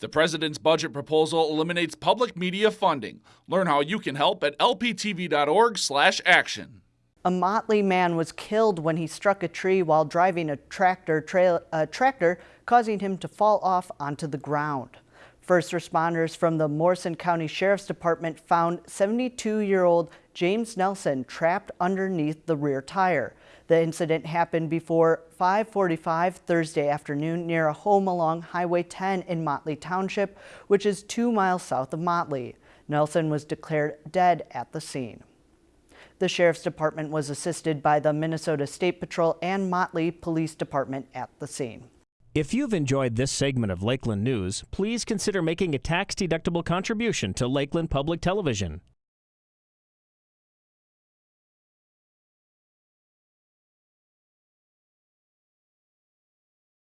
The president's budget proposal eliminates public media funding. Learn how you can help at lptv.org/action. A Motley man was killed when he struck a tree while driving a tractor, a tractor causing him to fall off onto the ground. First responders from the Morrison County Sheriff's Department found 72-year-old James Nelson trapped underneath the rear tire. The incident happened before 545 Thursday afternoon near a home along Highway 10 in Motley Township, which is two miles south of Motley. Nelson was declared dead at the scene. The Sheriff's Department was assisted by the Minnesota State Patrol and Motley Police Department at the scene. If you've enjoyed this segment of Lakeland News, please consider making a tax-deductible contribution to Lakeland Public Television.